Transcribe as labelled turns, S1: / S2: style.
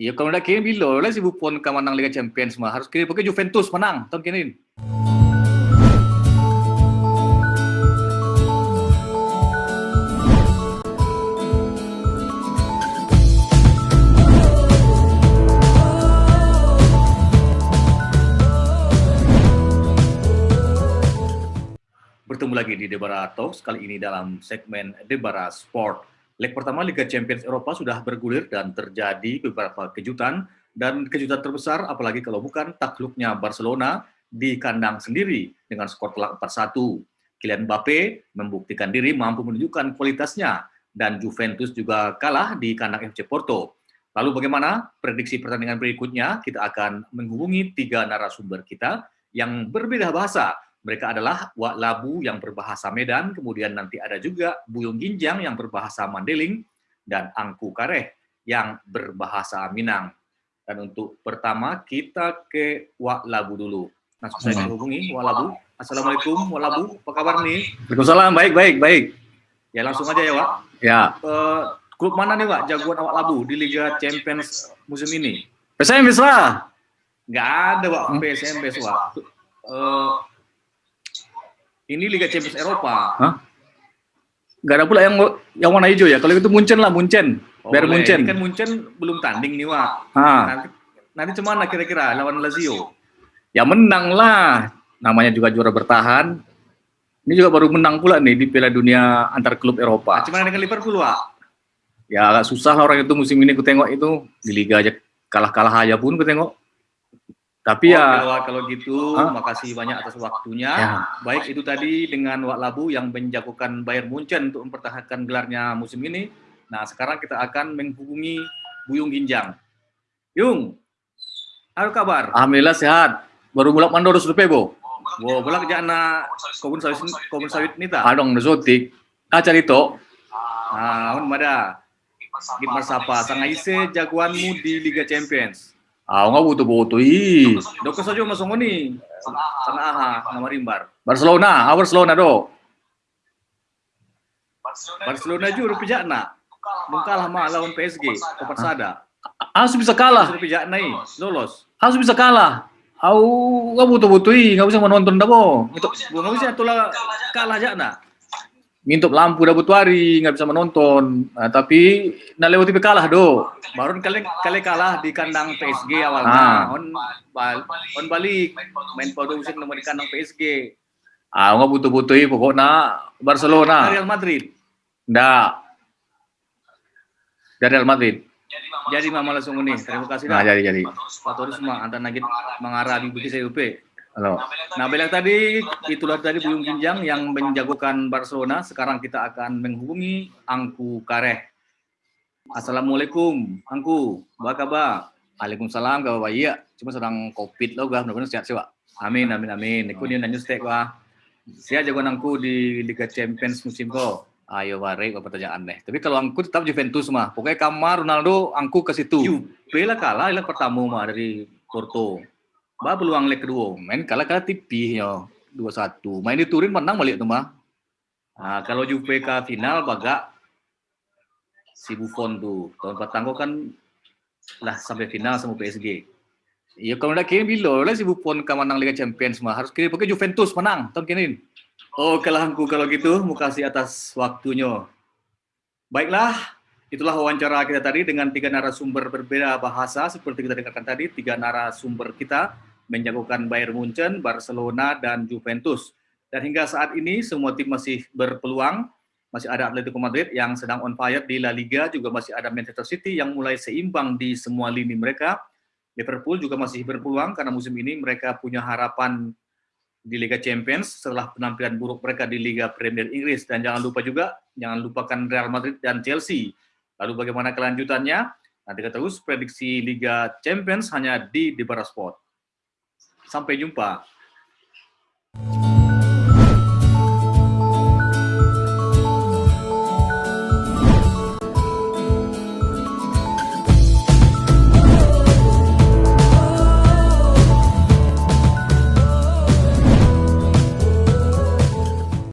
S1: Ya kalau nak kira bila lah si Buffon akan menang Liga Champions mah. Harus kira pakai Juventus menang tahun kini. Bertemu lagi di Debara Talks, kali ini dalam segmen Debara Sport. Leg pertama Liga Champions Eropa sudah bergulir dan terjadi beberapa kejutan dan kejutan terbesar apalagi kalau bukan takluknya Barcelona di kandang sendiri dengan skor telak 4-1. Kylian Mbappe membuktikan diri mampu menunjukkan kualitasnya dan Juventus juga kalah di kandang FC Porto. Lalu bagaimana prediksi pertandingan berikutnya? Kita akan menghubungi tiga narasumber kita yang berbeda bahasa mereka adalah Wak Labu yang berbahasa Medan, kemudian nanti ada juga Buyung Ginjang yang berbahasa Mandeling, dan Angku Kareh yang berbahasa Minang. Dan untuk pertama kita ke Wak Labu dulu. Nah, saya hubungi Wak Labu. Assalamualaikum Wak Labu, apa kabar nih?
S2: Waalaikumsalam, baik, baik, baik.
S1: Ya langsung aja ya Wak.
S2: Ya.
S1: Uh, klub mana nih Wak, jagoan Wak Labu di Liga Champions musim ini?
S2: PSMS lah.
S1: Nggak ada Wak, PSMS Wak. Uh, ini Liga Champions Eropa.
S2: Hah? Gak ada pula yang yang warna hijau ya. Kalau itu Munchen lah, Munchen.
S1: Oh,
S2: Biar
S1: boleh.
S2: Munchen.
S1: Kan Munchen belum tanding nih, Wak. Nanti, nanti cuman kira-kira lawan Lazio?
S2: Ya menang lah. Namanya juga juara bertahan. Ini juga baru menang pula nih di Piala Dunia antar klub Eropa.
S1: Nah, cuman dengan Liverpool, Wak?
S2: Ya agak susah lah orang itu musim ini ku tengok itu. Di Liga aja kalah-kalah aja pun ku tengok. Tapi
S1: oh,
S2: ya
S1: Wak, kalau gitu,
S2: Hah?
S1: makasih banyak atas waktunya.
S2: Ya.
S1: Baik itu tadi dengan Wak Labu yang menjagokan Bayern Munchen untuk mempertahankan gelarnya musim ini. Nah, sekarang kita akan menghubungi Buyung Ginjang. Yung, apa kabar?
S2: Alhamdulillah sehat. Baru mulak mandor sudah pebo.
S1: Wow, bolak jana kobun sawit kobun sawit nita.
S2: Adong nazotik. Acar itu.
S1: Ah, un mada. Git Marsapa, sang aise jagoanmu di Liga Champions.
S2: Ah, nggak butuh-butuh. Ih.
S1: Doko saja masuk ni. Sang aha, nama rimbar.
S2: Barcelona, ah Barcelona do.
S1: Barcelona juga rupiah nak. Nung kalah mah lawan PSG, Kopat Sada.
S2: Harus bisa kalah.
S1: Rupiah nai, lolos.
S2: Harus bisa kalah. Au nggak butuh-butuh. Ih, nggak bisa menonton dah bo. Itu
S1: Bukan bisa tulah kalah aja nak.
S2: mintup lampu dah butuh hari nggak bisa menonton. Nah, tapi nak lewati be kalah do.
S1: Baru kali kali kalah di kandang PSG awalnya.
S2: Ah.
S1: On bal, on balik main pada usik nomor di kandang PSG.
S2: Ah, nggak butuh-butuh. Ih, pokoknya Barcelona.
S1: Real Madrid.
S2: Nggak. Dari Real Madrid.
S1: Jadi mama langsung ini. Terima kasih
S2: Nah, jadi jadi.
S1: Pak Toris semua antar nagit mengarah di Bukit CUP.
S2: Halo.
S1: Nah, bilang tadi itulah tadi Buyung Ginjang yang menjagokan Barcelona. Sekarang kita akan menghubungi Angku Kareh. Assalamualaikum, Angku. Apa kabar? Waalaikumsalam, kabar baik ya. Cuma sedang covid lo, gua benar-benar sehat sih, Pak. Amin, amin, amin. Aku dia nanya stek, gua. Saya jagoan Angku di Liga Champions musim ko. Ayo bare apa pertanyaan deh. Tapi kalau Angku tetap Juventus mah. Pokoknya kamar Ronaldo, Angku ke situ. Juve lah kalah leg pertama mah dari Porto. Bah peluang leg kedua, main kalah kalah tipis ya, dua satu. Main di Turin menang balik tuh mah. Nah, kalau Juve ke final bagak si Buffon tuh tahun pertama kan lah sampai final sama PSG. Ya kalau nak kira bila lah si Buffon ke menang Liga Champions mah harus kira pakai Juventus menang tahun kini. Oh kalahku kalau gitu, mau kasih atas waktunya. Baiklah, itulah wawancara kita tadi dengan tiga narasumber berbeda bahasa seperti kita dengarkan tadi, tiga narasumber kita menjagokan Bayern Munchen, Barcelona, dan Juventus. Dan hingga saat ini semua tim masih berpeluang, masih ada Atletico Madrid yang sedang on fire di La Liga, juga masih ada Manchester City yang mulai seimbang di semua lini mereka. Liverpool juga masih berpeluang karena musim ini mereka punya harapan di Liga Champions setelah penampilan buruk mereka di Liga Premier Inggris. Dan jangan lupa juga, jangan lupakan Real Madrid dan Chelsea. Lalu bagaimana kelanjutannya? Nanti kita terus prediksi Liga Champions hanya di Debara Sport. Sampai jumpa.